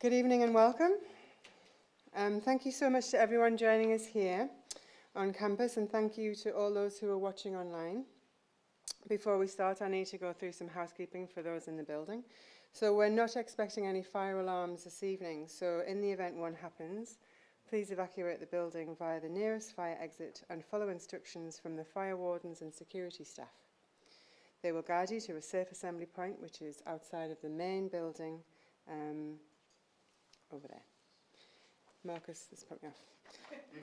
Good evening and welcome. Um, thank you so much to everyone joining us here on campus and thank you to all those who are watching online. Before we start, I need to go through some housekeeping for those in the building. So we're not expecting any fire alarms this evening, so in the event one happens, please evacuate the building via the nearest fire exit and follow instructions from the fire wardens and security staff. They will guide you to a safe assembly point, which is outside of the main building um, over there. Marcus, this put me off.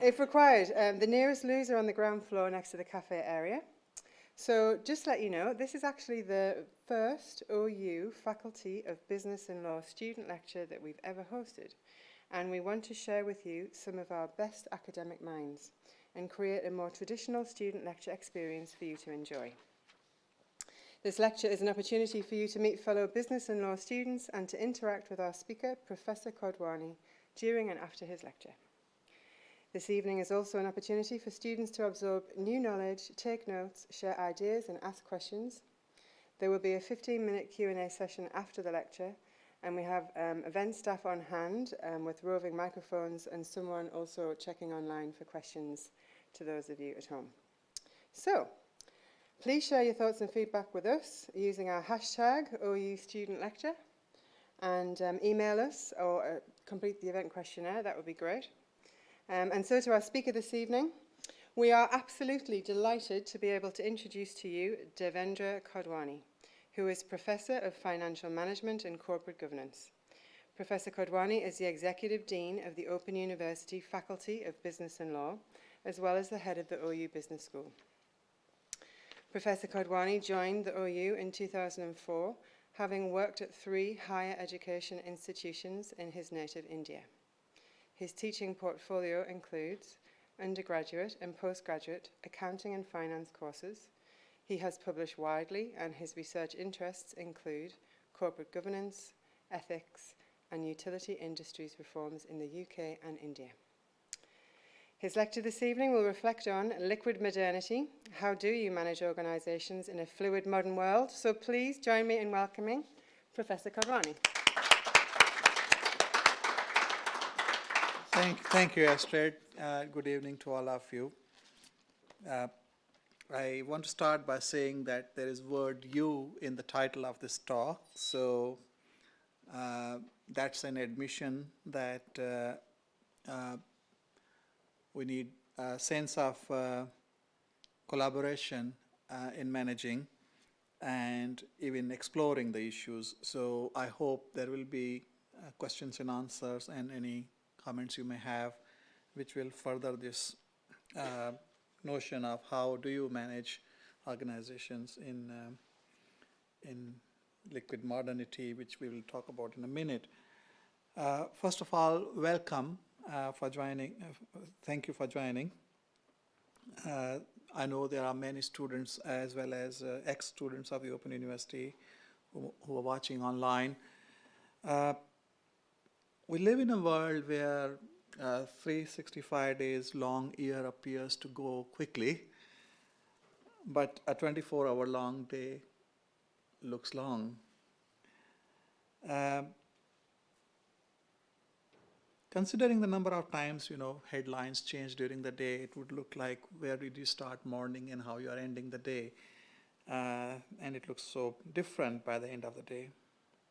if required, um, the nearest loos are on the ground floor next to the cafe area. So just let you know, this is actually the first OU Faculty of Business and Law student lecture that we've ever hosted. And we want to share with you some of our best academic minds and create a more traditional student lecture experience for you to enjoy. This lecture is an opportunity for you to meet fellow business and law students and to interact with our speaker, Professor Kodwani, during and after his lecture. This evening is also an opportunity for students to absorb new knowledge, take notes, share ideas and ask questions. There will be a 15-minute Q&A session after the lecture and we have um, event staff on hand um, with roving microphones and someone also checking online for questions to those of you at home. So, Please share your thoughts and feedback with us using our hashtag OU Student Lecture and um, email us or uh, complete the event questionnaire, that would be great. Um, and so to our speaker this evening, we are absolutely delighted to be able to introduce to you Devendra Kodwani, who is Professor of Financial Management and Corporate Governance. Professor Kodwani is the Executive Dean of the Open University Faculty of Business and Law, as well as the head of the OU Business School. Professor Kodwani joined the OU in 2004, having worked at three higher education institutions in his native India. His teaching portfolio includes undergraduate and postgraduate accounting and finance courses. He has published widely and his research interests include corporate governance, ethics, and utility industries reforms in the UK and India. His lecture this evening will reflect on liquid modernity. How do you manage organisations in a fluid modern world? So please join me in welcoming Professor Kodwani. Thank, thank you, Astrid. Uh, good evening to all of you. Uh, I want to start by saying that there is word you in the title of this talk. So uh, that's an admission that uh, uh, we need a sense of uh, collaboration uh, in managing and even exploring the issues. So I hope there will be uh, questions and answers and any comments you may have which will further this uh, notion of how do you manage organizations in, um, in liquid modernity, which we will talk about in a minute. Uh, first of all, welcome uh, for joining. Uh, thank you for joining. Uh, I know there are many students as well as uh, ex-students of the Open University who, who are watching online. Uh, we live in a world where uh, 365 days long year appears to go quickly, but a 24-hour long day looks long. Considering the number of times, you know, headlines change during the day, it would look like where did you start morning and how you are ending the day. Uh, and it looks so different by the end of the day.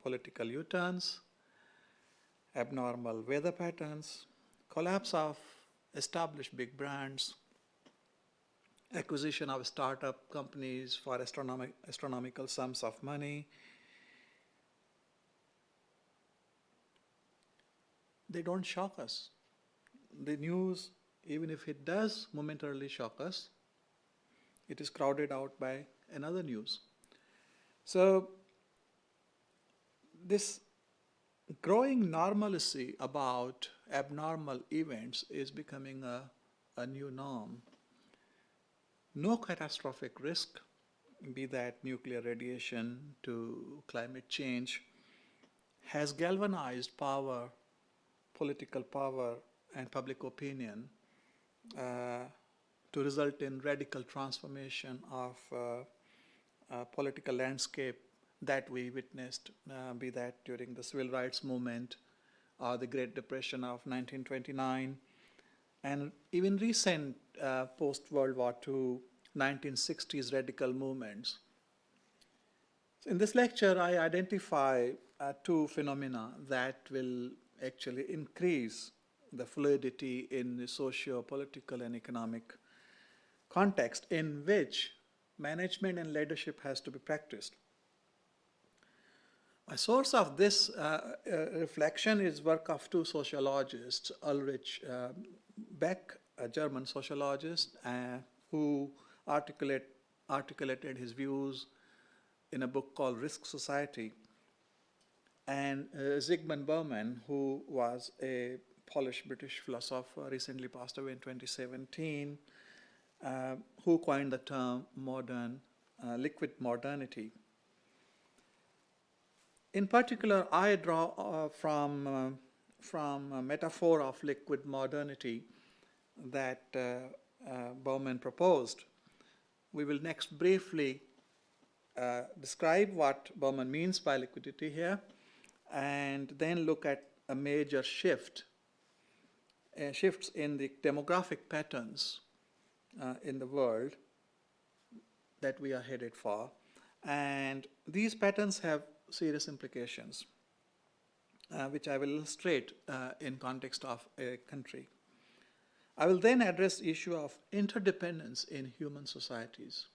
Political U-turns, abnormal weather patterns, collapse of established big brands, acquisition of startup companies for astronomic, astronomical sums of money, they don't shock us. The news, even if it does momentarily shock us, it is crowded out by another news. So this growing normalcy about abnormal events is becoming a, a new norm. No catastrophic risk, be that nuclear radiation to climate change, has galvanized power political power and public opinion uh, to result in radical transformation of uh, uh, political landscape that we witnessed, uh, be that during the civil rights movement or the Great Depression of 1929, and even recent post-World War II 1960s radical movements. So in this lecture, I identify uh, two phenomena that will actually increase the fluidity in the socio-political and economic context in which management and leadership has to be practiced. A source of this uh, uh, reflection is work of two sociologists, Ulrich uh, Beck, a German sociologist, uh, who articulate, articulated his views in a book called Risk Society, and uh, Zygmunt Bauman, who was a Polish-British philosopher, recently passed away in 2017, uh, who coined the term modern, uh, liquid modernity. In particular, I draw uh, from, uh, from a metaphor of liquid modernity that uh, Bauman proposed. We will next briefly describe what Bauman means by liquidity here, and then look at a major shift, uh, shifts in the demographic patterns uh, in the world that we are headed for. And these patterns have serious implications, uh, which I will illustrate uh, in context of a country. I will then address the issue of interdependence in human societies.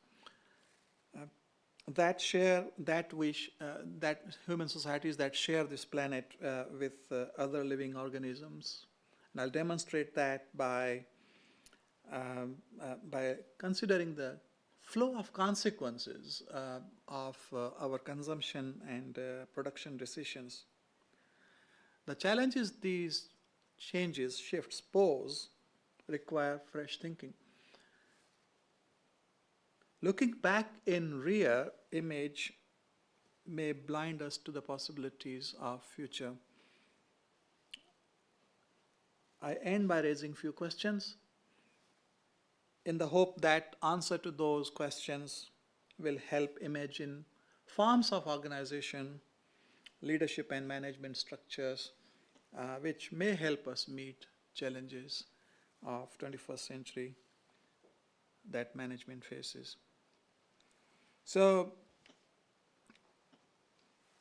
Uh, that share, that wish, uh, that human societies that share this planet uh, with uh, other living organisms. And I'll demonstrate that by, um, by considering the flow of consequences uh, of uh, our consumption and uh, production decisions. The challenges these changes, shifts pose require fresh thinking. Looking back in rear image may blind us to the possibilities of future. I end by raising few questions in the hope that answer to those questions will help imagine forms of organization, leadership and management structures, uh, which may help us meet challenges of 21st century that management faces. So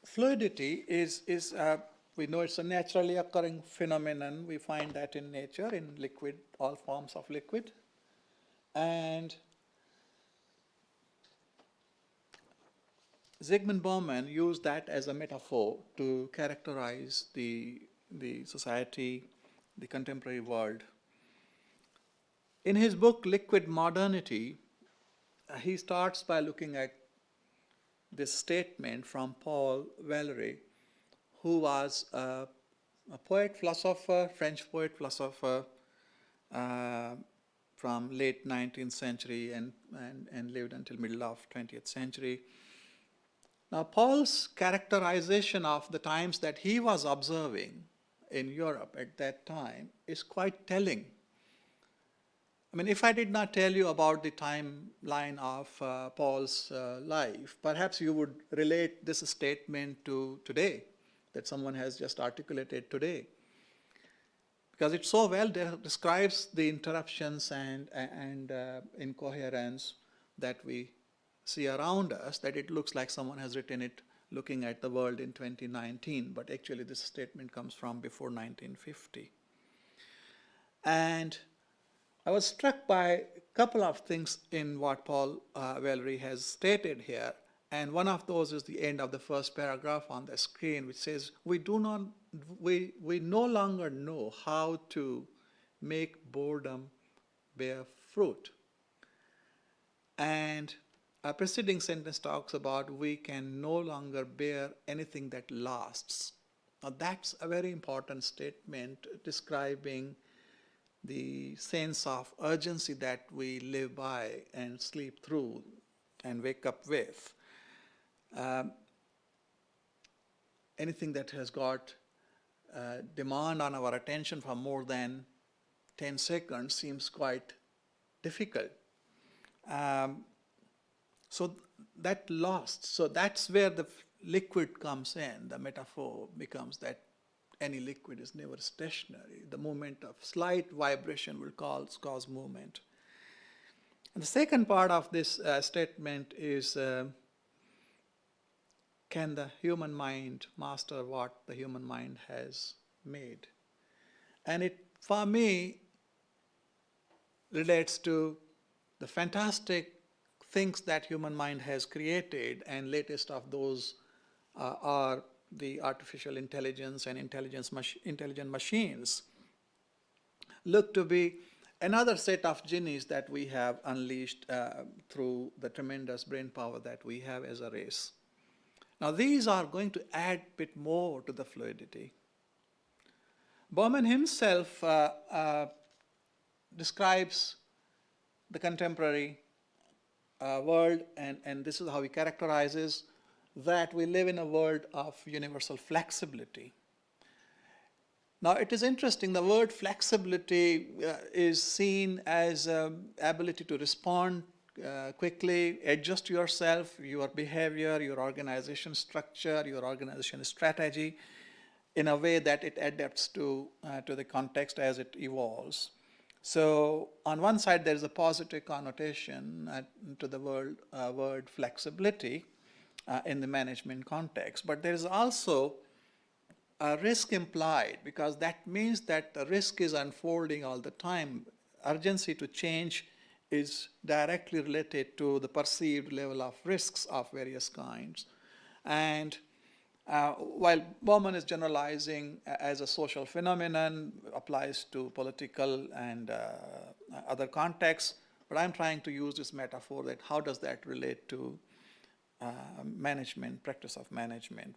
fluidity is, is uh, we know it's a naturally occurring phenomenon. We find that in nature, in liquid, all forms of liquid. And Zygmunt Bauman used that as a metaphor to characterize the, the society, the contemporary world. In his book, Liquid Modernity, he starts by looking at this statement from Paul Valéry, who was a, a poet, philosopher, French poet, philosopher, uh, from late 19th century and, and, and lived until middle of 20th century. Now Paul's characterization of the times that he was observing in Europe at that time is quite telling. I mean, if I did not tell you about the timeline of uh, Paul's uh, life, perhaps you would relate this statement to today, that someone has just articulated today because it so well de describes the interruptions and, and uh, incoherence that we see around us that it looks like someone has written it looking at the world in 2019, but actually this statement comes from before 1950. And I was struck by a couple of things in what Paul uh, Valéry has stated here. And one of those is the end of the first paragraph on the screen, which says, we do not we, we no longer know how to make boredom bear fruit. And a preceding sentence talks about we can no longer bear anything that lasts. Now that's a very important statement describing the sense of urgency that we live by and sleep through and wake up with. Um, anything that has got uh, demand on our attention for more than 10 seconds seems quite difficult. Um, so that lost, so that's where the liquid comes in, the metaphor becomes that any liquid is never stationary. The movement of slight vibration will cause, cause movement. And the second part of this uh, statement is uh, can the human mind master what the human mind has made? And it, for me, relates to the fantastic things that human mind has created, and latest of those uh, are the artificial intelligence and intelligence mach intelligent machines. Look to be another set of genies that we have unleashed uh, through the tremendous brain power that we have as a race. Now these are going to add a bit more to the fluidity. Bauman himself uh, uh, describes the contemporary uh, world, and, and this is how he characterizes that we live in a world of universal flexibility. Now, it is interesting, the word flexibility uh, is seen as um, ability to respond uh, quickly, adjust yourself, your behavior, your organization structure, your organization strategy in a way that it adapts to, uh, to the context as it evolves. So on one side, there's a positive connotation uh, to the word, uh, word flexibility uh, in the management context, but there is also a risk implied because that means that the risk is unfolding all the time. Urgency to change is directly related to the perceived level of risks of various kinds. And uh, while Bauman is generalizing as a social phenomenon, applies to political and uh, other contexts, but I'm trying to use this metaphor that how does that relate to uh, management, practice of management.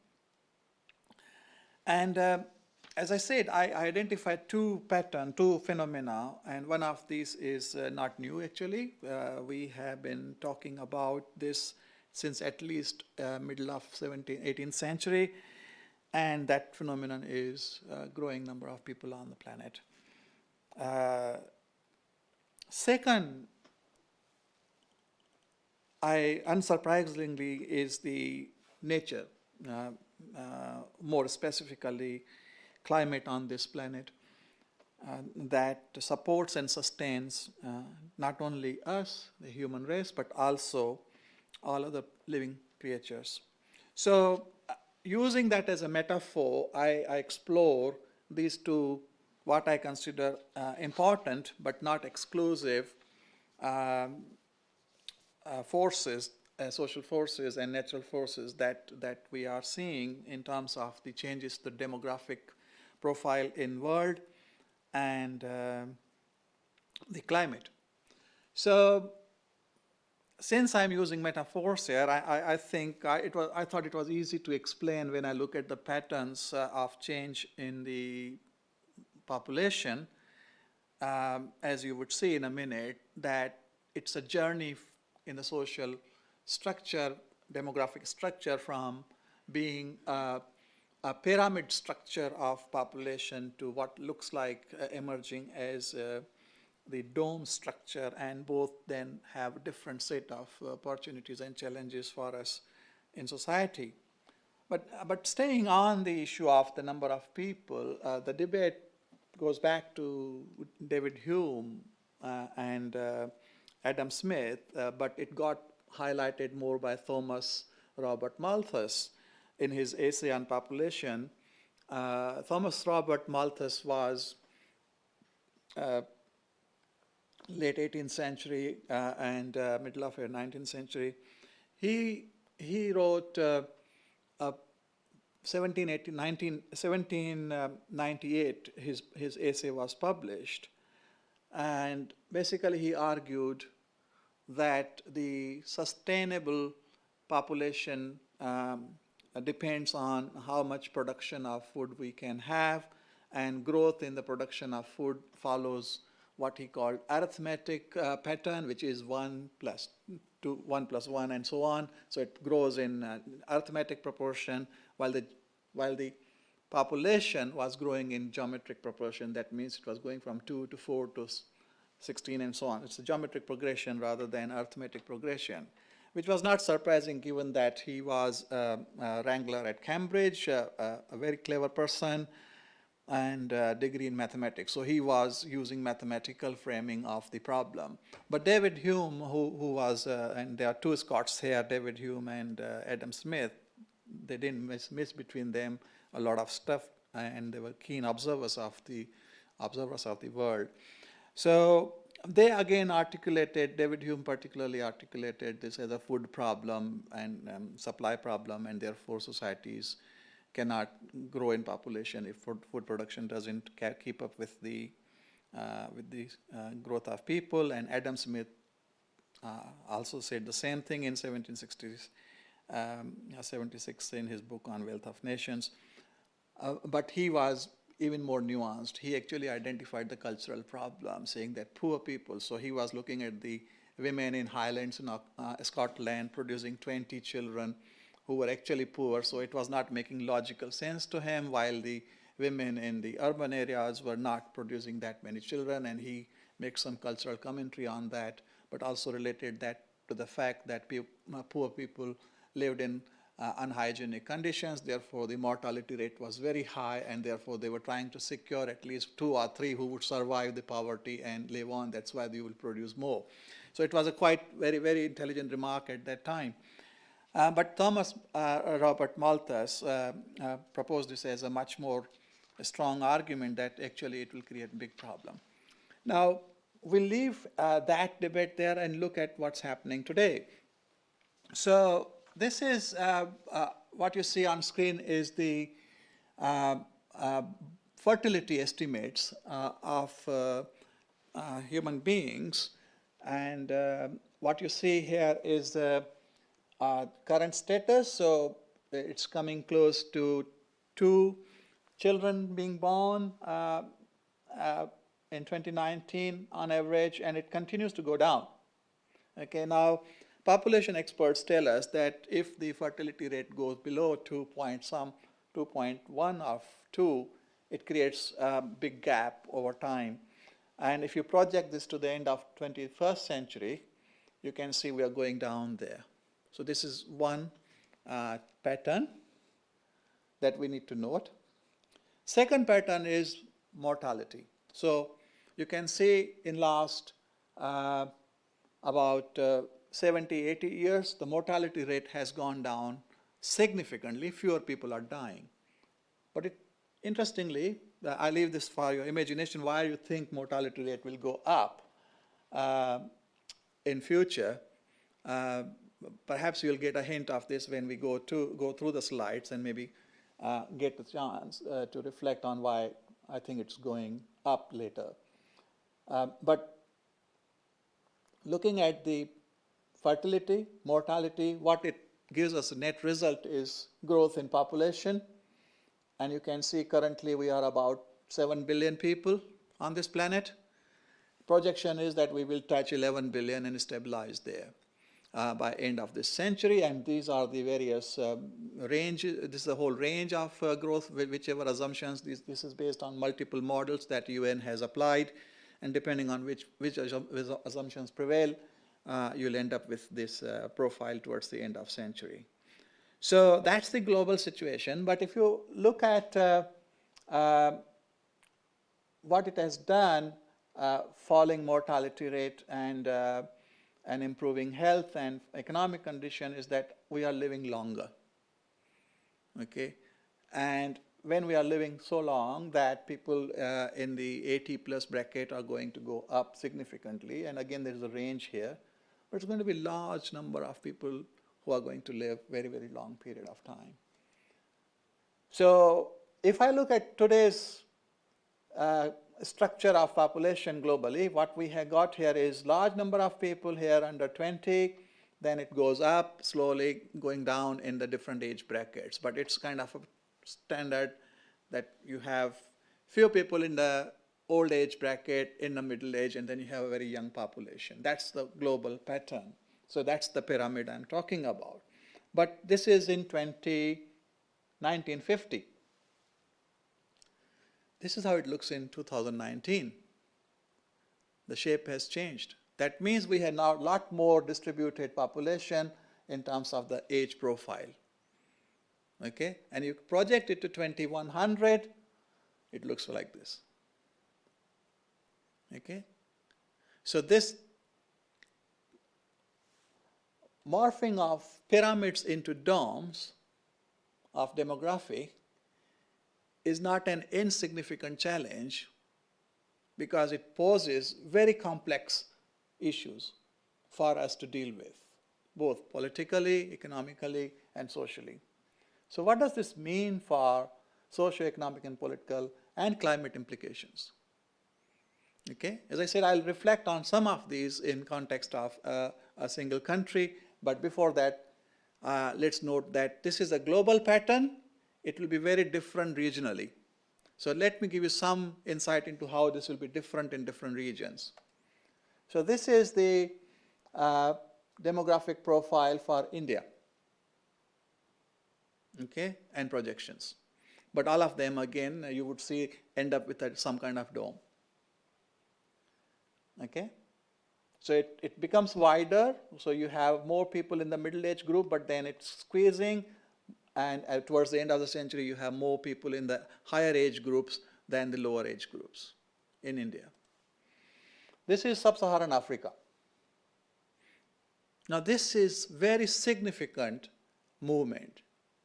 And uh, as I said, I, identified two pattern, two phenomena, and one of these is uh, not new actually. Uh, we have been talking about this since at least uh, middle of 17th, 18th century, and that phenomenon is a growing number of people on the planet. Uh, second, I unsurprisingly is the nature, uh, uh more specifically climate on this planet. Uh, that supports and sustains uh, not only us, the human race, but also all other living creatures. So uh, using that as a metaphor, I, I, explore these two, what I consider uh, important but not exclusive um, uh, forces, uh, social forces and natural forces that, that we are seeing in terms of the changes to the demographic profile in world and um, the climate. So since I'm using metaphors here, I, I, I think I, it was, I thought it was easy to explain when I look at the patterns uh, of change in the population, um, as you would see in a minute, that it's a journey in the social structure, demographic structure from being a pyramid structure of population to what looks like uh, emerging as uh, the dome structure and both then have a different set of opportunities and challenges for us in society. But, but staying on the issue of the number of people, uh, the debate goes back to David Hume uh, and uh, Adam Smith, uh, but it got highlighted more by Thomas Robert Malthus in his essay on population. Uh, Thomas Robert Malthus was uh, late 18th century uh, and uh, middle of the 19th century, he, he wrote uh, a 1798, his, his essay was published. And basically he argued that the sustainable population um, depends on how much production of food we can have and growth in the production of food follows what he called arithmetic uh, pattern, which is 1 plus 2, 1 plus 1 and so on. So it grows in uh, arithmetic proportion while the, while the population was growing in geometric proportion. That means it was going from 2 to 4 to 16 and so on. It's a geometric progression rather than arithmetic progression, which was not surprising given that he was uh, a wrangler at Cambridge, uh, a very clever person, and uh, degree in mathematics. So he was using mathematical framing of the problem. But David Hume, who, who was, uh, and there are two Scots here, David Hume and uh, Adam Smith, they didn't miss, miss between them a lot of stuff, and they were keen observers of the observers of the world. So they again articulated, David Hume particularly articulated this as a food problem and um, supply problem, and therefore societies cannot grow in population if food, food production doesn't keep up with the uh, with the uh, growth of people. And Adam Smith uh, also said the same thing in 1760s, um, 76 in his book on Wealth of Nations. Uh, but he was even more nuanced. He actually identified the cultural problem, saying that poor people, so he was looking at the women in Highlands in uh, Scotland producing 20 children who were actually poor, so it was not making logical sense to him, while the women in the urban areas were not producing that many children, and he makes some cultural commentary on that, but also related that to the fact that pe uh, poor people lived in uh, unhygienic conditions, therefore the mortality rate was very high, and therefore they were trying to secure at least two or three who would survive the poverty and live on. That's why they will produce more. So it was a quite very, very intelligent remark at that time. Uh, but Thomas uh, Robert Malthus uh, uh, proposed this as a much more strong argument that actually it will create a big problem. Now, we'll leave uh, that debate there and look at what's happening today. So this is uh, uh, what you see on screen is the uh, uh fertility estimates uh, of uh, human beings. And what you see here is the current status. So it's coming close to two children being born in 2019 on average, and it continues to go down. Okay, now Population experts tell us that if the fertility rate goes below 2 point some, 2.1 of 2, it creates a big gap over time. And if you project this to the end of 21st century, you can see we are going down there. So this is one uh, pattern that we need to note. Second pattern is mortality. So you can see in last uh, about uh, 70, 80 years, the mortality rate has gone down significantly. Fewer people are dying. But it, interestingly, I leave this for your imagination, why you think mortality rate will go up uh, in future. Uh, perhaps you'll get a hint of this when we go, to, go through the slides and maybe uh, get the chance uh, to reflect on why I think it's going up later. Uh, but looking at the fertility, mortality, what it gives us a net result is growth in population. And you can see currently we are about 7 billion people on this planet. Projection is that we will touch 11 billion and stabilize there uh, by end of this century. And these are the various um, range, this is the whole range of uh, growth, whichever assumptions, this, this is based on multiple models that UN has applied. And depending on which, which assumptions prevail, you'll end up with this uh, profile towards the end of century. So that's the global situation. But if you look at uh, uh what it has done, uh, falling mortality rate and, uh, and improving health and economic condition is that we are living longer. Okay, and when we are living so long that people in the 80 plus bracket are going to go up significantly, and again there is a range here, but it's going to be large number of people who are going to live very, very long period of time. So if I look at today's uh, structure of population globally, what we have got here is large number of people here under 20, then it goes up slowly going down in the different age brackets. But it's kind of a standard that you have few people in the old age bracket, in the middle age, and then you have a very young population. That's the global pattern. So that's the pyramid I'm talking about. But this is in 20, 1950. This is how it looks in 2019. The shape has changed. That means we have now a lot more distributed population in terms of the age profile. Okay, and you project it to 2100, it looks like this. Okay? So this morphing of pyramids into domes of demography is not an insignificant challenge because it poses very complex issues for us to deal with, both politically, economically, and socially. So what does this mean for socio-economic and political and climate implications? Okay, as I said, I'll reflect on some of these in context of uh, a single country, but before that, uh, let's note that this is a global pattern. It will be very different regionally. So let me give you some insight into how this will be different in different regions. So this is the uh, demographic profile for India, okay, and projections. But all of them, again, you would see end up with a, some kind of dome, okay. So it, it becomes wider, so you have more people in the middle age group, but then it's squeezing, and uh, towards the end of the century, you have more people in the higher age groups than the lower age groups in India. This is sub-Saharan Africa. Now this is very significant movement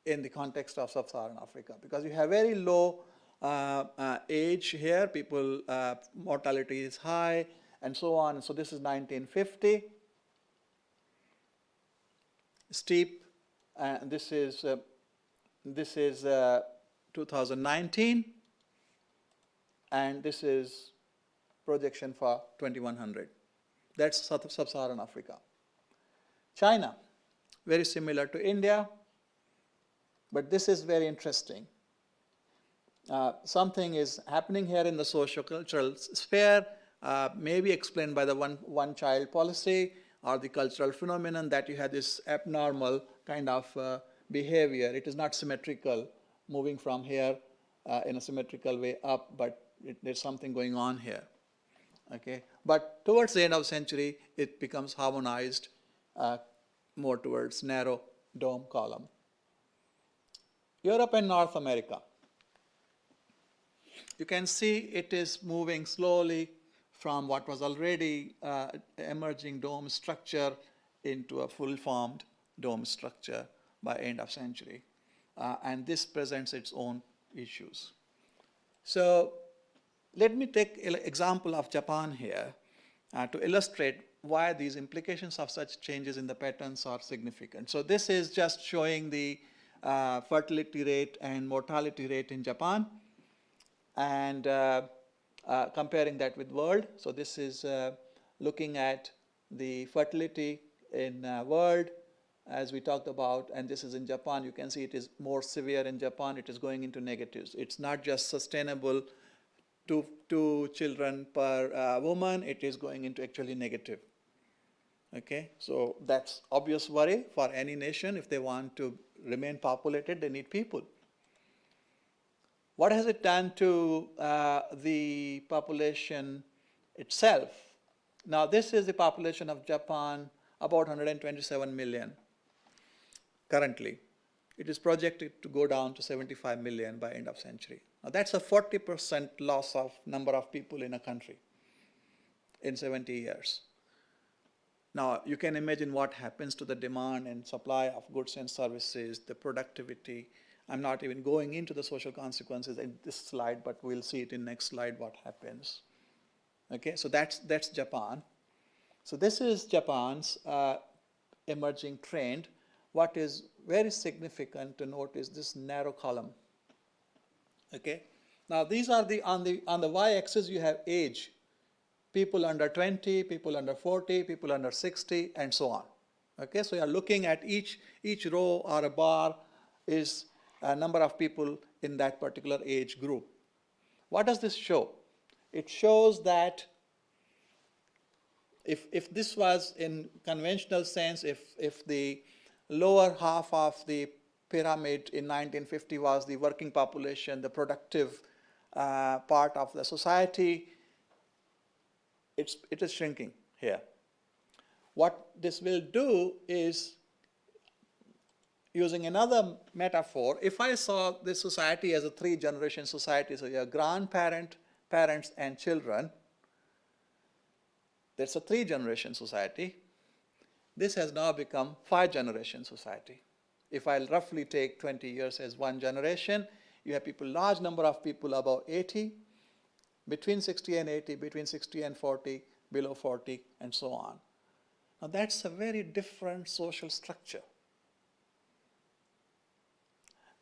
in the context of sub-Saharan Africa because you have very low uh, uh, age here, people, uh, mortality is high and so on. So this is 1950, steep, and this is, uh, this is uh, 2019 and this is projection for 2100. That's sub-Saharan Africa. China, very similar to India, but this is very interesting. Uh, something is happening here in the socio-cultural sphere, uh, maybe explained by the one, one child policy or the cultural phenomenon that you have this abnormal kind of uh, behavior. It is not symmetrical, moving from here uh, in a symmetrical way up, but it, there's something going on here. Okay, but towards the end of the century, it becomes harmonized uh, more towards narrow dome column. Europe and North America. You can see it is moving slowly from what was already uh, emerging dome structure into a full-formed dome structure by end of century. Uh, and this presents its own issues. So let me take an example of Japan here uh, to illustrate why these implications of such changes in the patterns are significant. So this is just showing the uh, fertility rate and mortality rate in Japan and uh, comparing that with world. So this is uh, looking at the fertility in uh, world as we talked about and this is in Japan. You can see it is more severe in Japan. It is going into negatives. It's not just sustainable two, two children per uh, woman, it is going into actually negative. Okay, so that's obvious worry for any nation. If they want to remain populated, they need people. What has it done to uh, the population itself? Now, this is the population of Japan, about 127 million currently. It is projected to go down to 75 million by end of century. Now, that's a 40% loss of number of people in a country in 70 years. Now, you can imagine what happens to the demand and supply of goods and services, the productivity. I'm not even going into the social consequences in this slide, but we'll see it in next slide what happens. Okay, so that's, that's Japan. So this is Japan's uh, emerging trend. What is very significant to note is this narrow column. Okay, now these are the on the on the y-axis you have age people under 20, people under 40, people under 60, and so on. Okay, so you're looking at each, each row or a bar is a number of people in that particular age group. What does this show? It shows that if, if this was in conventional sense, if, if the lower half of the pyramid in 1950 was the working population, the productive uh, part of the society, it's, it is shrinking here. What this will do is using another metaphor, if I saw this society as a three generation society, so your grandparent, parents, and children, that's a three generation society. This has now become five generation society. If I roughly take 20 years as one generation, you have people, large number of people above 80, between 60 and 80, between 60 and 40, below 40, and so on. Now that's a very different social structure.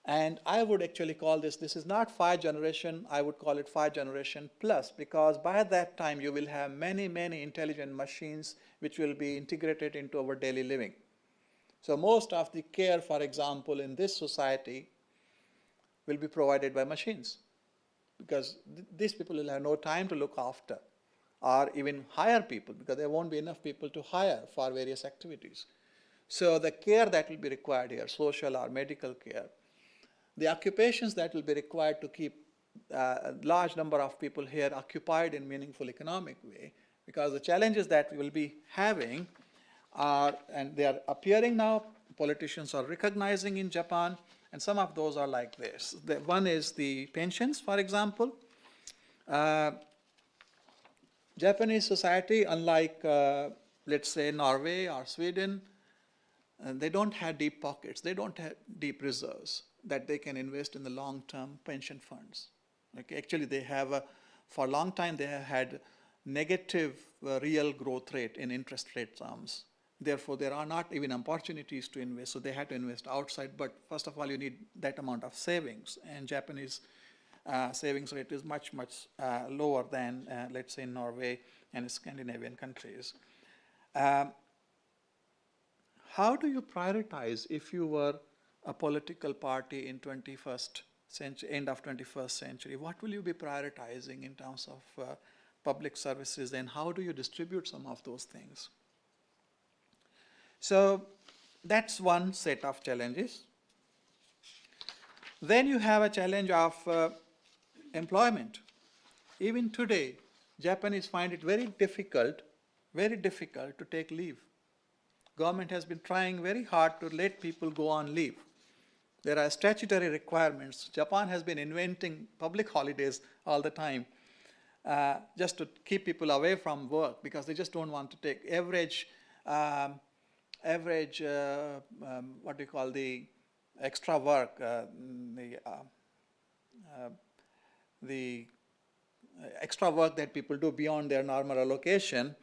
And I would actually call this, this is not five generation, I would call it five generation plus, because by that time you will have many, many intelligent machines which will be integrated into our daily living. So most of the care, for example, in this society will be provided by machines because th these people will have no time to look after or even hire people because there won't be enough people to hire for various activities. So the care that will be required here, social or medical care, the occupations that will be required to keep uh, a large number of people here occupied in meaningful economic way because the challenges that we will be having are, and they are appearing now, politicians are recognizing in Japan, and some of those are like this. The, one is the pensions, for example. Uh, Japanese society, unlike, uh, let's say, Norway or Sweden, uh, they don't have deep pockets, they don't have deep reserves that they can invest in the long-term pension funds. Okay, actually, they have a, for a long time they have had negative uh, real growth rate in interest rate terms. Therefore, there are not even opportunities to invest, so they had to invest outside. But first of all, you need that amount of savings, and Japanese uh, savings rate is much, much uh, lower than, uh, let's say, Norway and Scandinavian countries. Um, how do you prioritize if you were a political party in 21st century, end of 21st century? What will you be prioritizing in terms of uh, public services, and how do you distribute some of those things? So that's one set of challenges. Then you have a challenge of uh, employment. Even today, Japanese find it very difficult, very difficult to take leave. Government has been trying very hard to let people go on leave. There are statutory requirements. Japan has been inventing public holidays all the time uh, just to keep people away from work because they just don't want to take average, um, average, uh, um, what do you call the extra work, uh, the uh, uh, the extra work that people do beyond their normal allocation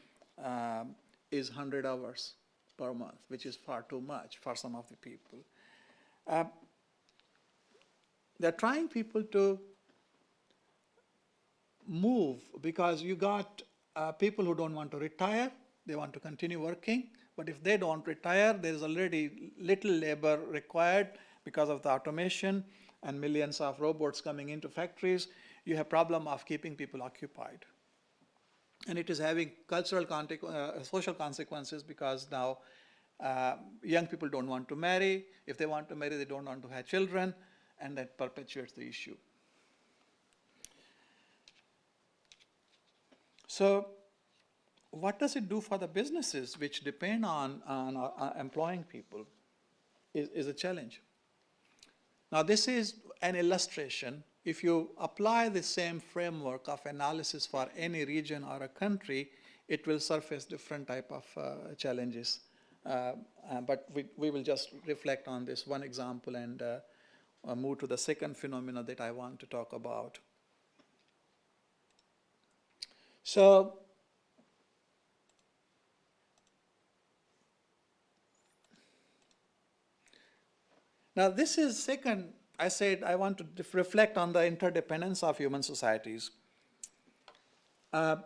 um, is 100 hours per month, which is far too much for some of the people. Uh, they're trying people to move because you got uh, people who don't want to retire, they want to continue working, but if they don't retire, there's already little labor required because of the automation and millions of robots coming into factories you have problem of keeping people occupied. And it is having cultural, uh, social consequences because now uh, young people don't want to marry. If they want to marry, they don't want to have children, and that perpetuates the issue. So what does it do for the businesses which depend on, on uh, employing people is, is a challenge. Now this is an illustration if you apply the same framework of analysis for any region or a country, it will surface different type of uh, challenges. Uh, uh, but we, we will just reflect on this one example and uh, uh, move to the second phenomena that I want to talk about. So, now this is second I said I want to reflect on the interdependence of human societies uh,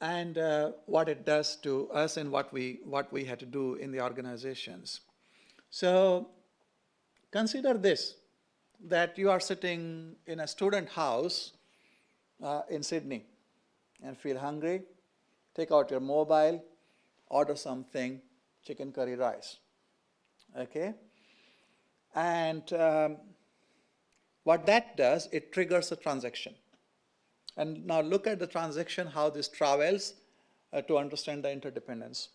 and uh, what it does to us and what we, what we had to do in the organizations. So consider this, that you are sitting in a student house uh, in Sydney and feel hungry, take out your mobile, order something, chicken curry rice, okay? And um, what that does, it triggers a transaction. And now look at the transaction, how this travels uh, to understand the interdependence.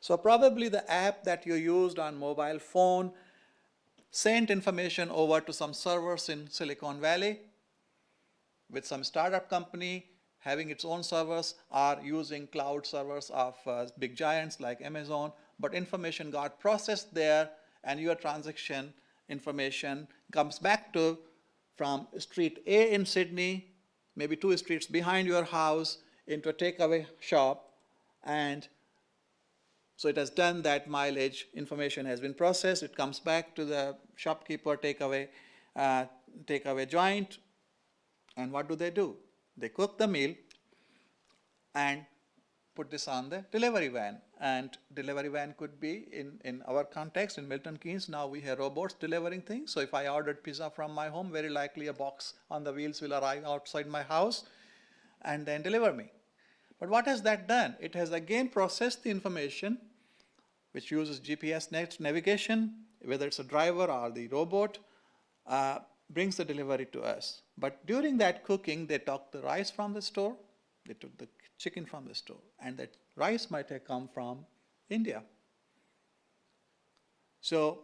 So probably the app that you used on mobile phone sent information over to some servers in Silicon Valley with some startup company having its own servers or using cloud servers of uh, big giants like Amazon, but information got processed there and your transaction information comes back to from street A in Sydney, maybe two streets behind your house, into a takeaway shop, and so it has done that mileage, information has been processed, it comes back to the shopkeeper takeaway, uh, takeaway joint, and what do they do? They cook the meal and put this on the delivery van. And delivery van could be, in, in our context, in Milton Keynes, now we have robots delivering things. So if I ordered pizza from my home, very likely a box on the wheels will arrive outside my house and then deliver me. But what has that done? It has again processed the information, which uses GPS navigation, whether it's a driver or the robot, uh, brings the delivery to us. But during that cooking, they took the rice from the store, they took the chicken from the store, and that rice might have come from India. So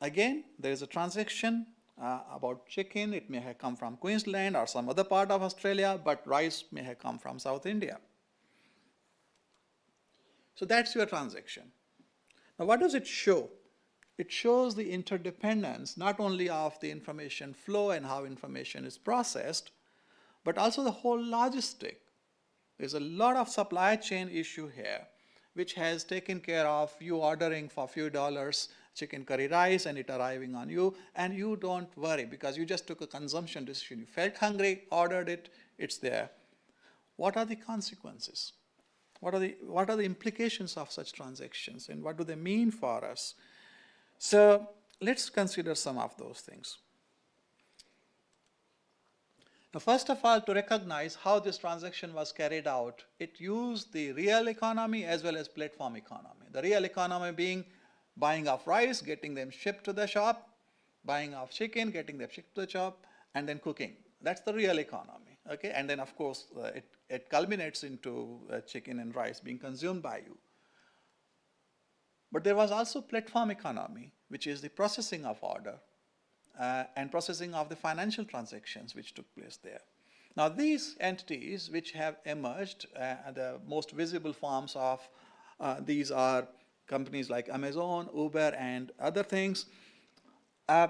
again, there is a transaction uh, about chicken. It may have come from Queensland or some other part of Australia, but rice may have come from South India. So that's your transaction. Now what does it show? It shows the interdependence not only of the information flow and how information is processed, but also the whole logistic. There's a lot of supply chain issue here, which has taken care of you ordering for a few dollars chicken curry rice and it arriving on you, and you don't worry because you just took a consumption decision. You felt hungry, ordered it, it's there. What are the consequences? What are the, what are the implications of such transactions and what do they mean for us? So let's consider some of those things. Now, first of all, to recognize how this transaction was carried out, it used the real economy as well as platform economy. The real economy being buying of rice, getting them shipped to the shop, buying of chicken, getting them shipped to the shop, and then cooking. That's the real economy, okay? And then, of course, uh, it, it culminates into uh, chicken and rice being consumed by you. But there was also platform economy, which is the processing of order uh, and processing of the financial transactions which took place there. Now these entities which have emerged, uh, the most visible forms of uh, these are companies like Amazon, Uber and other things, uh,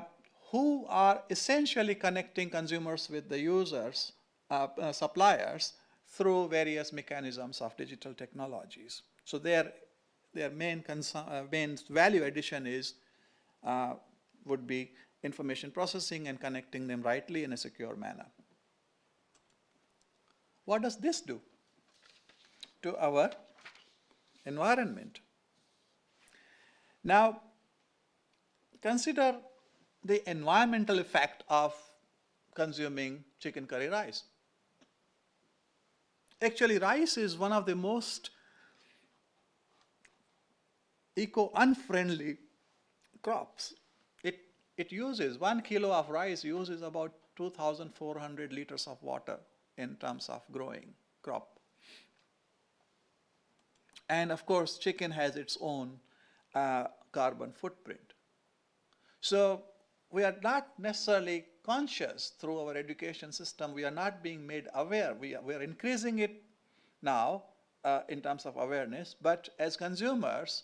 who are essentially connecting consumers with the users, uh, uh, suppliers, through various mechanisms of digital technologies. So their, their main, main value addition is, would be information processing and connecting them rightly in a secure manner. What does this do to our environment? Now, consider the environmental effect of consuming chicken curry rice. Actually, rice is one of the most eco-unfriendly crops it it uses, one kilo of rice uses about 2,400 liters of water in terms of growing crop. And of course, chicken has its own uh, carbon footprint. So we are not necessarily conscious through our education system. We are not being made aware. We are, we are increasing it now uh, in terms of awareness. But as consumers,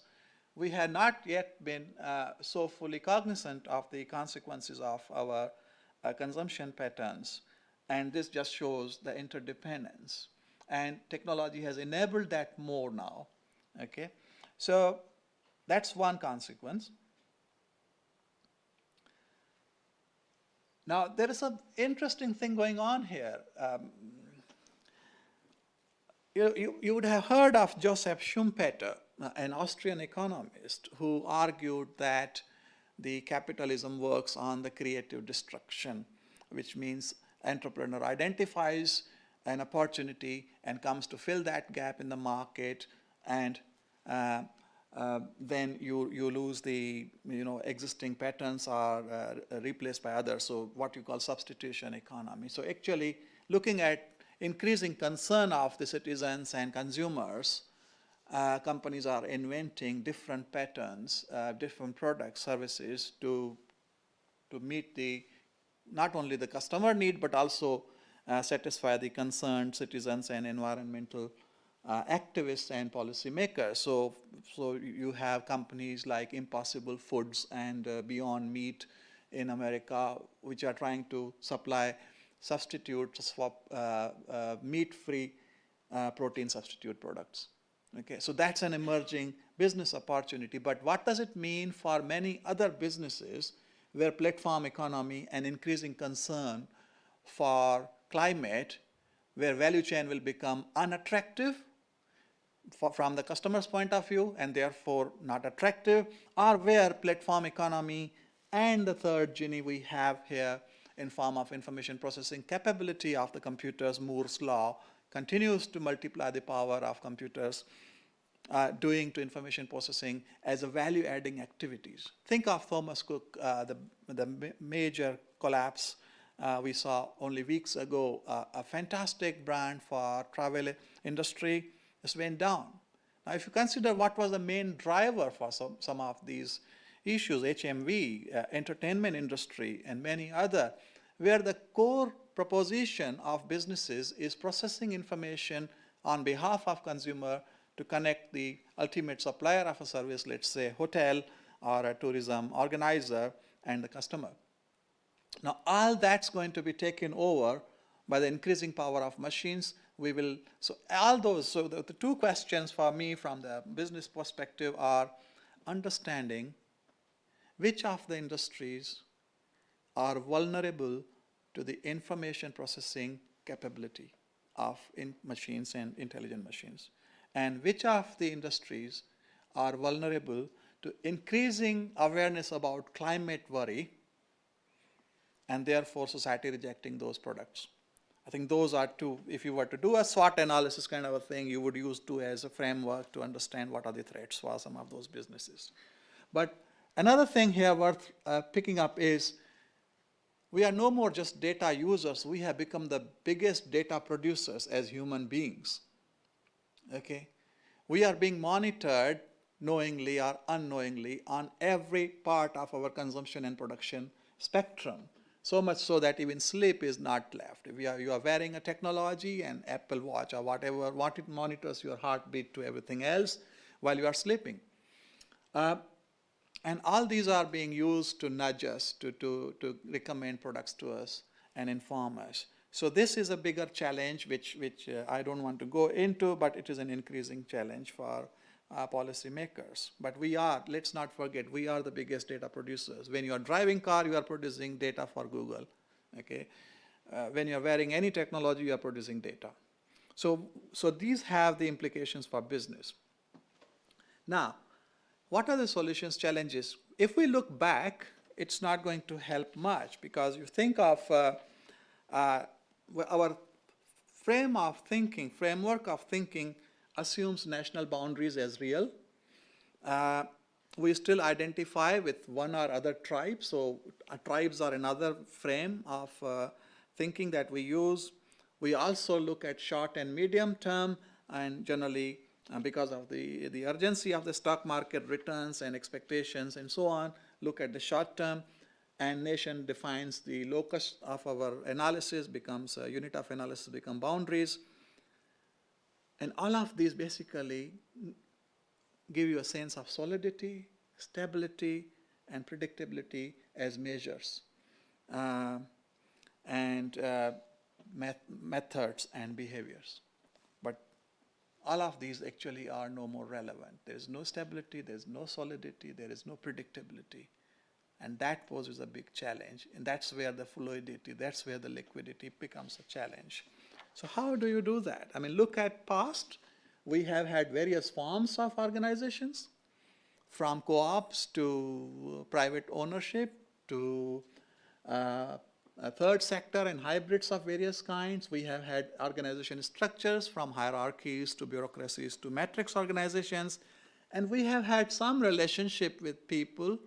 we had not yet been uh, so fully cognizant of the consequences of our uh, consumption patterns. And this just shows the interdependence. And technology has enabled that more now. Okay, So that's one consequence. Now, there is an interesting thing going on here. Um, you, you, you, would have heard of Joseph Schumpeter, an Austrian economist who argued that the capitalism works on the creative destruction, which means entrepreneur identifies an opportunity and comes to fill that gap in the market and uh, uh, then you, you lose the you know, existing patterns are uh, replaced by others, so what you call substitution economy. So actually looking at increasing concern of the citizens and consumers uh, companies are inventing different patterns, uh, different products, services to, to meet the, not only the customer need, but also uh, satisfy the concerned citizens and environmental uh, activists and policymakers. So, so you have companies like Impossible Foods and uh, Beyond Meat in America, which are trying to supply substitutes for uh, uh, meat-free uh, protein substitute products. Okay, so that's an emerging business opportunity. But what does it mean for many other businesses where platform economy and increasing concern for climate, where value chain will become unattractive for, from the customer's point of view and therefore not attractive, or where platform economy and the third genie we have here in form of information processing capability of the computers, Moore's law, continues to multiply the power of computers uh, doing to information processing as a value adding activities. Think of Thomas Cook, uh, the, the major collapse uh, we saw only weeks ago, uh, a fantastic brand for travel industry just went down. Now, if you consider what was the main driver for some, some of these issues, HMV, uh, entertainment industry, and many other, where the core proposition of businesses is processing information on behalf of consumer to connect the ultimate supplier of a service, let's say hotel or a tourism organizer and the customer. Now all that's going to be taken over by the increasing power of machines. We will, so all those, so the, the two questions for me from the business perspective are understanding which of the industries are vulnerable to the information processing capability of in machines and intelligent machines and which of the industries are vulnerable to increasing awareness about climate worry and therefore society rejecting those products. I think those are two, if you were to do a SWOT analysis kind of a thing, you would use two as a framework to understand what are the threats for some of those businesses. But another thing here worth uh, picking up is we are no more just data users, we have become the biggest data producers as human beings. Okay? We are being monitored knowingly or unknowingly on every part of our consumption and production spectrum. So much so that even sleep is not left. If you are, you are wearing a technology, an Apple Watch or whatever, what it monitors your heartbeat to everything else while you are sleeping. Uh, and all these are being used to nudge us, to, to, to recommend products to us and inform us. So this is a bigger challenge which, which uh, I don't want to go into, but it is an increasing challenge for uh, policymakers. But we are, let's not forget, we are the biggest data producers. When you are driving car, you are producing data for Google. Okay, uh, When you are wearing any technology, you are producing data. So, so these have the implications for business. Now, what are the solutions challenges? If we look back, it's not going to help much because you think of uh, uh, our frame of thinking, framework of thinking assumes national boundaries as real. Uh, we still identify with one or other tribe, so uh, tribes are another frame of uh, thinking that we use. We also look at short and medium term and generally uh, because of the, the urgency of the stock market returns and expectations and so on, look at the short term and nation defines the locus of our analysis becomes a unit of analysis become boundaries and all of these basically give you a sense of solidity stability and predictability as measures uh, and uh, met methods and behaviors but all of these actually are no more relevant there is no stability there is no solidity there is no predictability and that poses a big challenge. And that's where the fluidity, that's where the liquidity becomes a challenge. So how do you do that? I mean, look at past. We have had various forms of organizations, from co-ops to private ownership to uh, a third sector and hybrids of various kinds. We have had organization structures from hierarchies to bureaucracies to matrix organizations. And we have had some relationship with people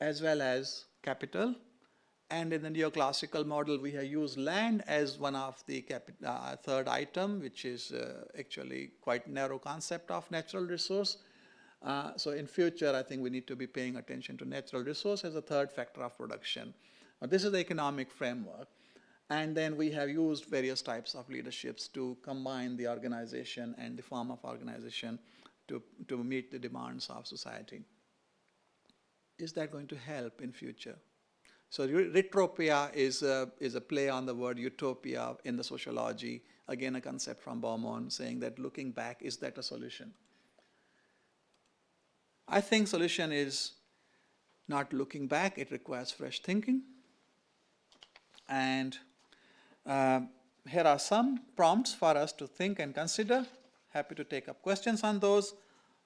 as well as capital And in the neoclassical model, we have used land as one of the uh, third item, which is uh, actually quite narrow concept of natural resource. Uh, so in future, I think we need to be paying attention to natural resource as a third factor of production. Now, this is the economic framework. And then we have used various types of leaderships to combine the organization and the form of organization to, to meet the demands of society. Is that going to help in future? So re- retrotopia is a, is a play on the word utopia in the sociology, again a concept from Bauman saying that looking back, is that a solution? I think solution is not looking back, it requires fresh thinking. And uh, here are some prompts for us to think and consider. Happy to take up questions on those,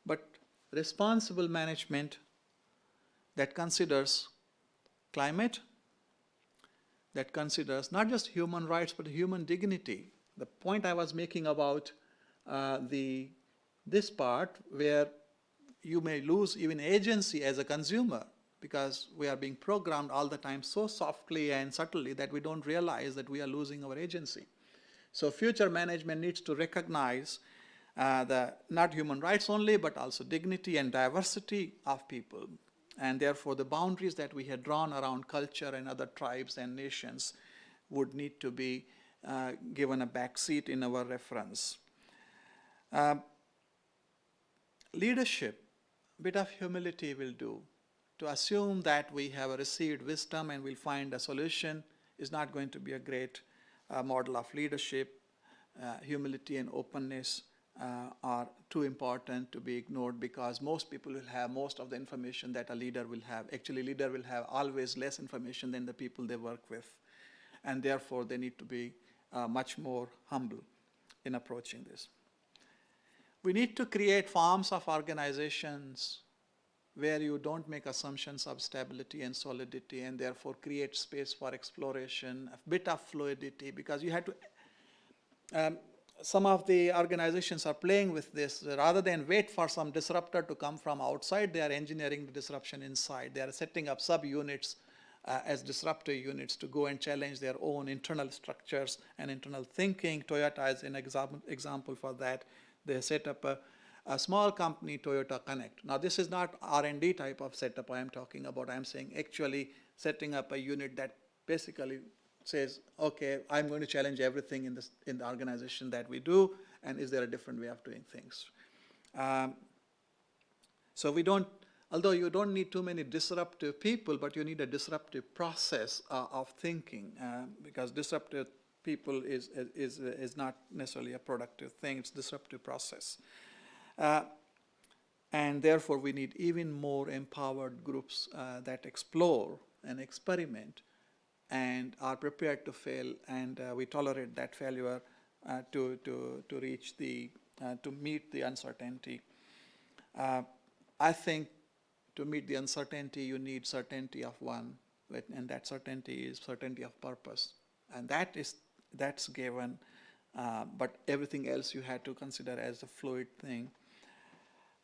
but responsible management that considers climate, that considers not just human rights but human dignity. The point I was making about uh, the this part where you may lose even agency as a consumer because we are being programmed all the time so softly and subtly that we don't realize that we are losing our agency. So future management needs to recognize uh, the not human rights only, but also dignity and diversity of people. And therefore, the boundaries that we had drawn around culture and other tribes and nations would need to be uh, given a backseat in our reference. Uh, leadership, bit of humility will do. To assume that we have received wisdom and we'll find a solution is not going to be a great uh, model of leadership. Uh, humility and openness uh, are too important to be ignored because most people will have most of the information that a leader will have. Actually, leader will have always less information than the people they work with. And therefore, they need to be uh, much more humble in approaching this. We need to create forms of organizations where you don't make assumptions of stability and solidity and therefore create space for exploration, a bit of fluidity, because you had to um, some of the organizations are playing with this rather than wait for some disruptor to come from outside they are engineering the disruption inside. They are setting up subunits uh, as disruptor units to go and challenge their own internal structures and internal thinking. Toyota is an example, example for that. They set up a, a small company toyota connect. Now this is not r&d type of setup i am talking about. I am saying actually setting up a unit that basically says, okay, I'm going to challenge everything in, this, in the organization that we do, and is there a different way of doing things? Um, so we don't, although you don't need too many disruptive people, but you need a disruptive process uh, of thinking, uh, because disruptive people is, is, is not necessarily a productive thing, it's disruptive process. Uh, and therefore we need even more empowered groups uh, that explore and experiment and are prepared to fail and uh, we tolerate that failure uh, to, to, to reach the, uh, to meet the uncertainty. Uh, I think to meet the uncertainty you need certainty of one and that certainty is certainty of purpose and that is, that's given uh, but everything else you had to consider as a fluid thing.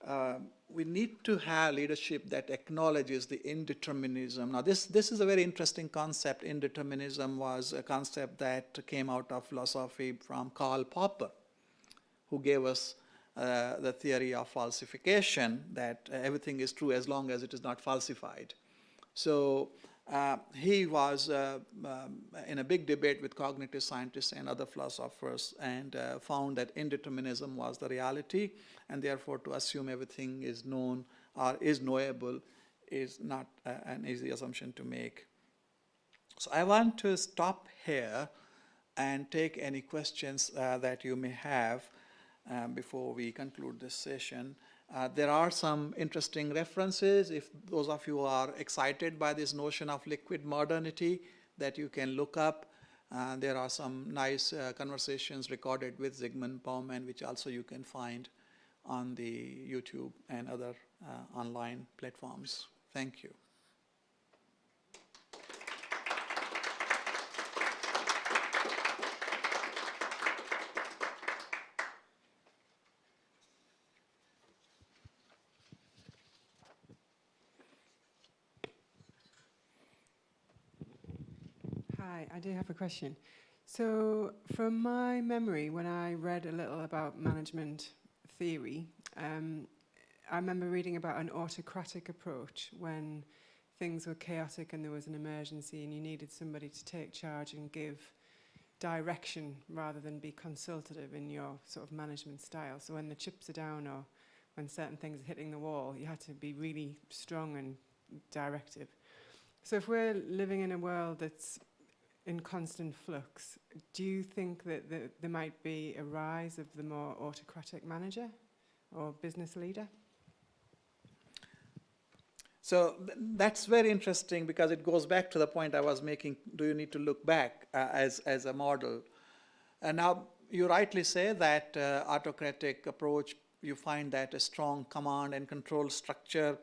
Um, we need to have leadership that acknowledges the indeterminism. Now, this, this is a very interesting concept. Indeterminism was a concept that came out of philosophy from Karl Popper, who gave us uh, the theory of falsification, that everything is true as long as it is not falsified. So uh, he was uh, um, in a big debate with cognitive scientists and other philosophers and uh, found that indeterminism was the reality and therefore to assume everything is known or is knowable is not an easy assumption to make. So I want to stop here and take any questions uh, that you may have um, before we conclude this session. Uh, there are some interesting references if those of you are excited by this notion of liquid modernity that you can look up. Uh, there are some nice uh, conversations recorded with Zygmunt Bauman which also you can find on the YouTube and other uh, online platforms. Thank you. I do have a question. So, from my memory, when I read a little about management theory, um, I remember reading about an autocratic approach when things were chaotic and there was an emergency and you needed somebody to take charge and give direction rather than be consultative in your sort of management style. So when the chips are down or when certain things are hitting the wall, you had to be really strong and directive. So if we're living in a world that's in constant flux, do you think that the, there might be a rise of the more autocratic manager or business leader? So th- that's very interesting because it goes back to the point I was making. Do you need to look back uh, as, as a model? And now you rightly say that uh, autocratic approach, you find that a strong command and control structure,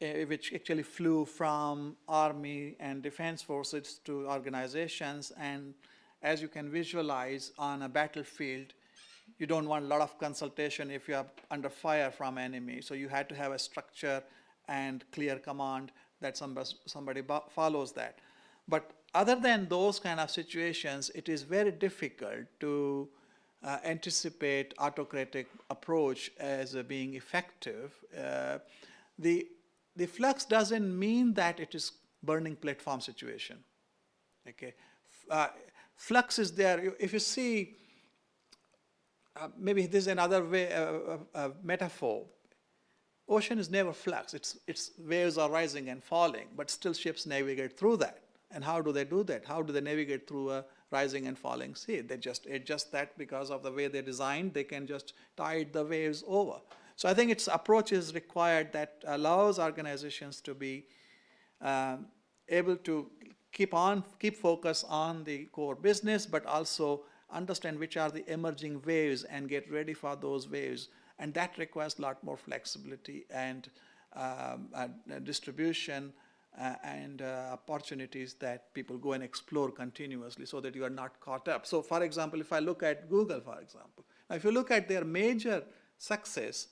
which actually flew from army and defense forces to organizations. And as you can visualize on a battlefield, you don't want a lot of consultation if you are under fire from enemy. So you had to have a structure and clear command that somebody, somebody follows that. But other than those kind of situations, it is very difficult to uh, anticipate autocratic approach as uh, being effective. Uh, the, the flux doesn't mean that it is burning platform situation. Okay, uh, flux is there. If you see, uh, maybe this is another way, uh, metaphor Ocean is never flux. Its, its waves are rising and falling, but still ships navigate through that. And how do they do that? How do they navigate through a rising and falling sea? They just adjust that because of the way they're designed. They can just tide the waves over. So I think its approach is required that allows organizations to be um, able to keep on, keep focus on the core business, but also understand which are the emerging waves and get ready for those waves and that requires a lot more flexibility and um, uh, distribution uh, and uh, opportunities that people go and explore continuously so that you are not caught up. So for example, if I look at Google, for example, if you look at their major success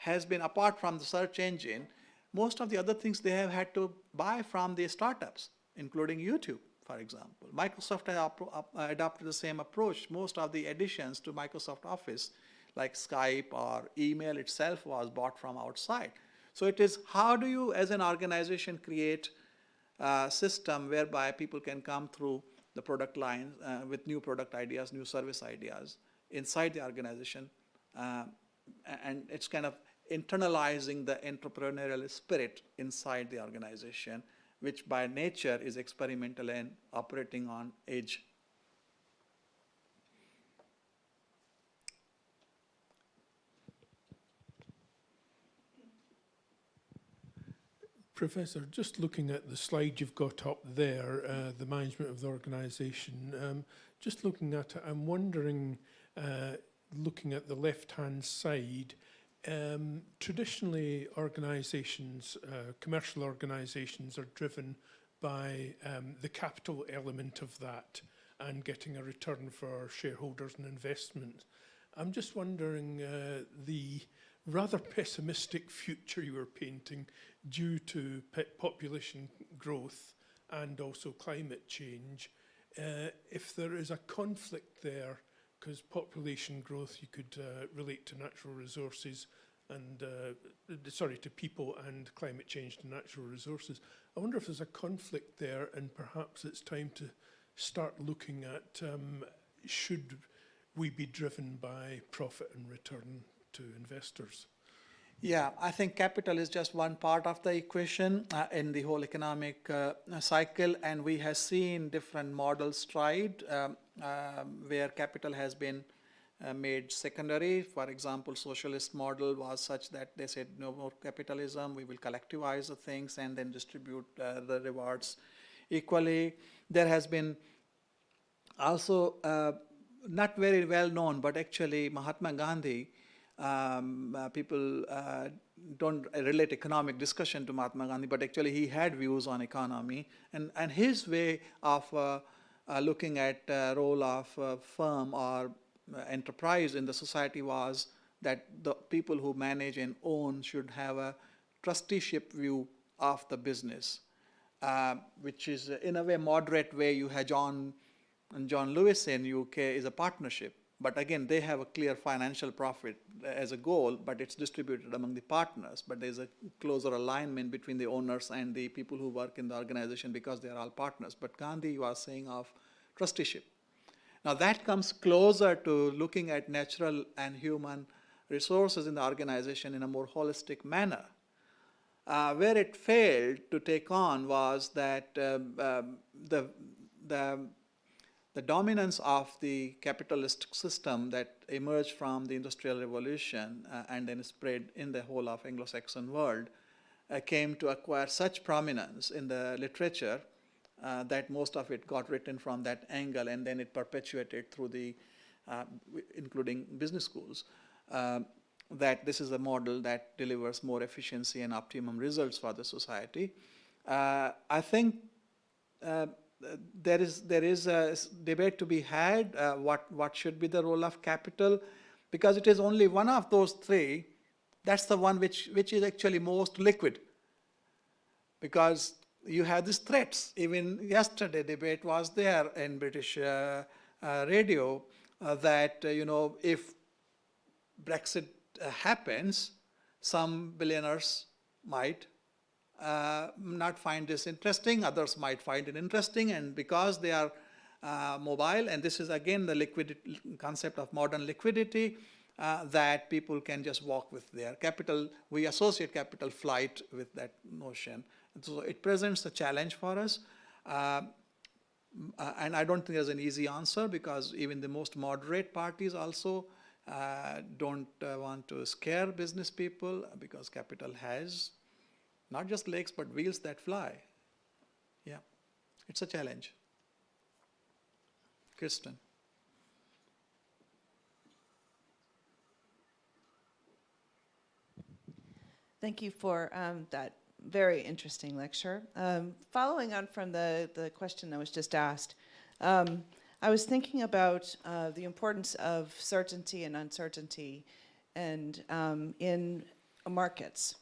has been apart from the search engine, most of the other things they have had to buy from the startups, including YouTube, for example. Microsoft has adopted the same approach. Most of the additions to Microsoft Office like Skype or email itself was bought from outside. So it is how do you as an organization create a system whereby people can come through the product line uh, with new product ideas, new service ideas inside the organization. Uh, and it's kind of internalizing the entrepreneurial spirit inside the organization, which by nature is experimental and operating on edge. Professor, just looking at the slide you've got up there, uh, the management of the organisation, um, just looking at it, I'm wondering, uh, looking at the left-hand side, Um, traditionally, organisations, uh, commercial organisations, are driven by um, the capital element of that and getting a return for shareholders and investment. I'm just wondering uh, the rather pessimistic future you are painting due to population growth and also climate change, uh, if there is a conflict there because population growth you could uh, relate to natural resources and uh, sorry to people and climate change to natural resources. I wonder if there's a conflict there and perhaps it's time to start looking at um, should we be driven by profit and return to investors? Yeah, I think capital is just one part of the equation uh, in the whole economic uh, cycle, and we have seen different models tried um, uh, where capital has been uh, made secondary. For example, socialist model was such that they said no more capitalism, we will collectivize the things and then distribute uh, the rewards equally. There has been also uh, not very well known, but actually Mahatma Gandhi um, uh, people uh, don't relate economic discussion to Mahatma Gandhi, but actually he had views on economy. And, and his way of uh, uh looking at uh, role of firm or enterprise in the society was that the people who manage and own should have a trusteeship view of the business. uh, which is in a way moderate way you have John and John Lewis in UK is a partnership. But again, they have a clear financial profit as a goal, but it's distributed among the partners. But there's a closer alignment between the owners and the people who work in the organization because they are all partners. But Gandhi you are saying of trusteeship. Now that comes closer to looking at natural and human resources in the organization in a more holistic manner. Uh, where it failed to take on was that um, um, the, the the dominance of the capitalist system that emerged from the Industrial Revolution uh, and then spread in the whole of Anglo-Saxon world uh, came to acquire such prominence in the literature uh, that most of it got written from that angle and then it perpetuated through the, uh, including business schools, um, that this is a model that delivers more efficiency and optimum results for the society. Uh, I think uh, there is there is a debate to be had uh, what what should be the role of capital because it is only one of those three that's the one which which is actually most liquid. Because you have these threats. Even yesterday debate was there in british uh, uh, radio uh, that uh, you know if brexit uh, happens some billionaires might uh, not find this interesting, others might find it interesting, and because they are uh, mobile, and this is again the liquidity concept of modern liquidity, uh, that people can just walk with their capital. We associate capital flight with that notion. And so it presents a challenge for us. Uh, uh, and I don't think there's an easy answer because even the most moderate parties also uh, don't want to scare business people because capital has not just legs, but wheels that fly. Yeah, it's a challenge. Kristen. Thank you for um, that very interesting lecture. Um, following on from the, the question that was just asked, um, I was thinking about uh, the importance of certainty and uncertainty and um, in markets.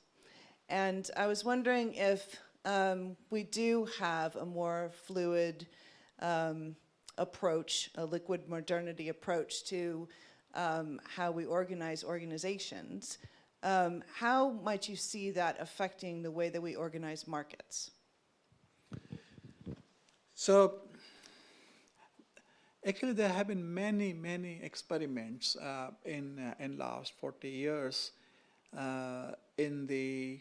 And I was wondering if um, we do have a more fluid um, approach, a liquid modernity approach to um, how we organize organizations. Um, how might you see that affecting the way that we organize markets? So actually there have been many, many experiments uh, in, uh, in last 40 years uh, in the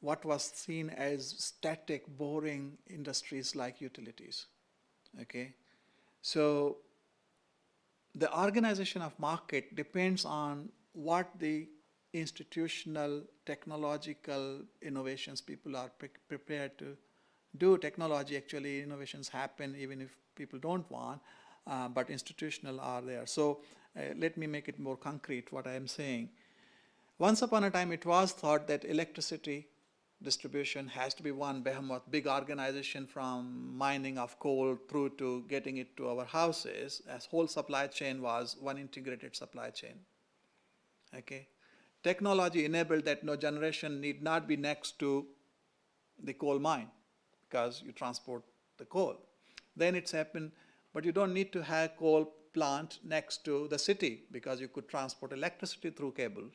what was seen as static, boring industries like utilities. Okay, so the organization of market depends on what the institutional technological innovations people are pre prepared to do. Technology actually innovations happen even if people don't want, uh, but institutional are there. So uh, let me make it more concrete what I am saying. Once upon a time it was thought that electricity distribution has to be one behemoth, big organization from mining of coal through to getting it to our houses, as whole supply chain was one integrated supply chain. Okay. Technology enabled that no generation need not be next to the coal mine because you transport the coal. Then it's happened, but you don't need to have coal plant next to the city because you could transport electricity through cables.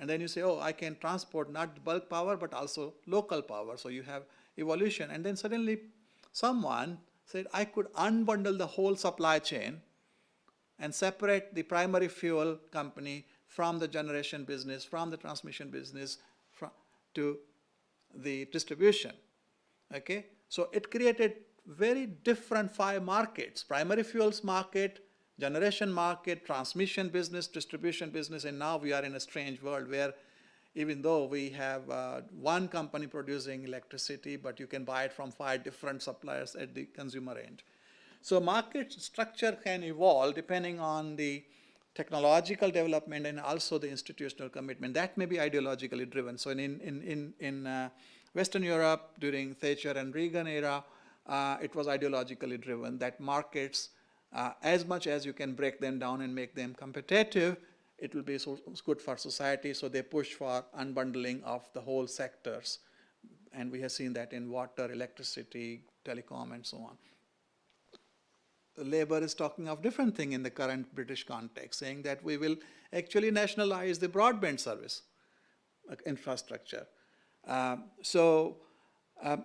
And then you say, oh, I can transport not bulk power, but also local power. So you have evolution. And then suddenly someone said, I could unbundle the whole supply chain and separate the primary fuel company from the generation business, from the transmission business, from, to the distribution. Okay? So it created very different five markets, primary fuels market, generation market, transmission business, distribution business, and now we are in a strange world where even though we have uh, one company producing electricity, but you can buy it from five different suppliers at the consumer end. So market structure can evolve depending on the technological development and also the institutional commitment. That may be ideologically driven. So in, in, in, in uh, Western Europe during Thatcher and Reagan era, uh, it was ideologically driven that markets uh, as much as you can break them down and make them competitive, it will be so good for society. So they push for unbundling of the whole sectors and we have seen that in water, electricity, telecom, and so on. Labour is talking of different thing in the current British context, saying that we will actually nationalize the broadband service uh, infrastructure. Um, so um,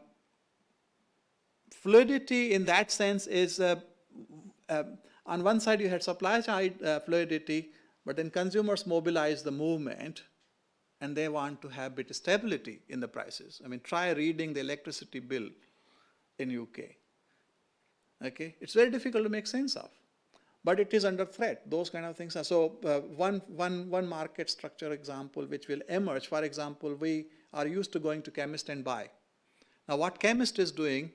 fluidity in that sense is uh, uh, on one side you had supply side uh, fluidity, but then consumers mobilize the movement and they want to have bit stability in the prices. I mean, try reading the electricity bill in UK. Okay, it's very difficult to make sense of, but it is under threat. Those kind of things are so. Uh, one one one market structure example which will emerge. For example, we are used to going to chemist and buy. Now, what chemist is doing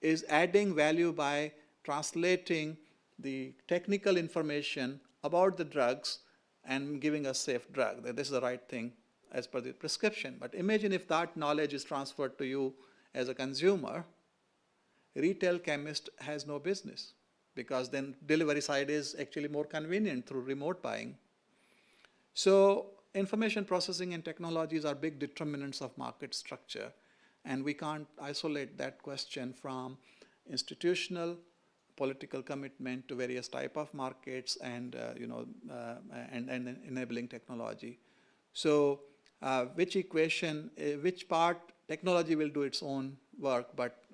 is adding value by translating the technical information about the drugs and giving a safe drug, that this is the right thing as per the prescription. But imagine if that knowledge is transferred to you as a consumer, retail chemist has no business because then delivery side is actually more convenient through remote buying. So information processing and technologies are big determinants of market structure and we can't isolate that question from institutional political commitment to various type of markets and uh, you know uh, and, and enabling technology. So uh, which equation, uh, which part technology will do its own work, but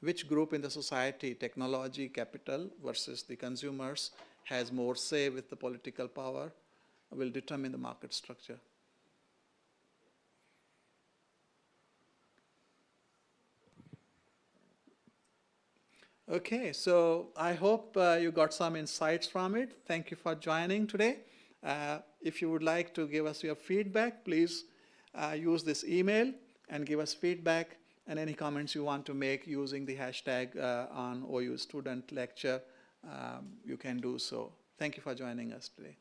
which group in the society, technology, capital versus the consumers has more say with the political power will determine the market structure. Okay, so I hope uh, you got some insights from it. Thank you for joining today. Uh, if you would like to give us your feedback, please uh, use this email and give us feedback and any comments you want to make using the hashtag uh, on OU student lecture, um, you can do so. Thank you for joining us today.